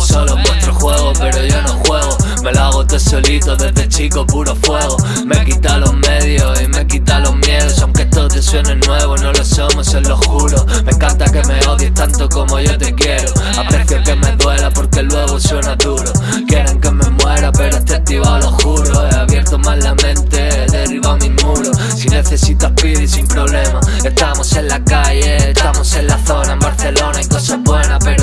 solo en vuestro juego, pero yo no juego. Me lo hago todo solito desde chico, puro fuego. Me quita los medios y me quita los miedos. Aunque esto te suene nuevo, no lo somos, se lo juro. Me encanta que me odies tanto como yo te quiero. Aprecio que me duela porque luego suena duro. Quieren que me muera, pero estoy activado, lo juro He abierto más la mente, he derribado mis muros Si necesitas pide sin problema. Estamos en la calle, estamos en la zona En Barcelona hay cosas buenas, pero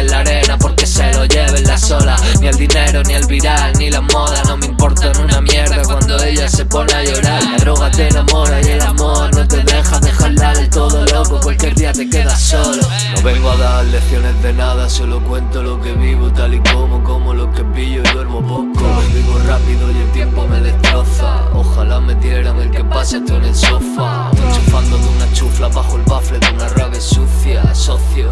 en la arena Porque se lo lleven la sola. Ni el dinero, ni el viral, ni la moda. No me importa en una mierda cuando ella se pone a llorar. La droga te enamora y el amor no te deja dejarla del todo loco. Cualquier día te quedas solo. No vengo a dar lecciones de nada, solo cuento lo que vivo Tal y como, como lo que pillo y duermo poco. Vivo rápido y el tiempo me destroza. Ojalá me dieran el que pase esto en el sofá. Enchufando de una chufla bajo el bafle de una rave sucia. Socio,